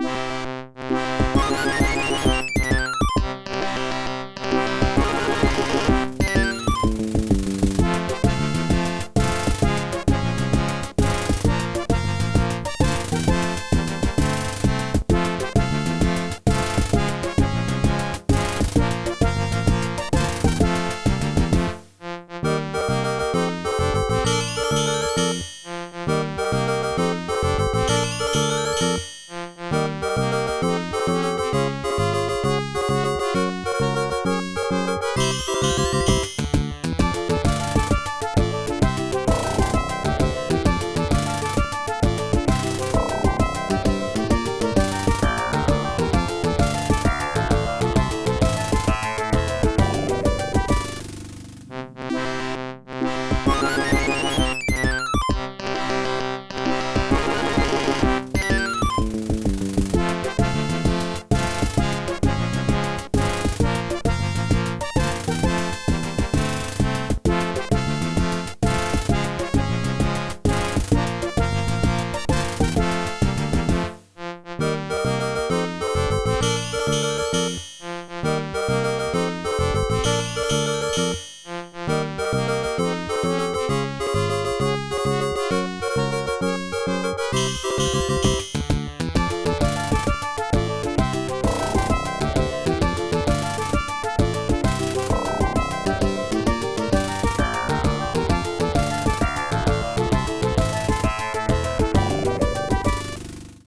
Música Música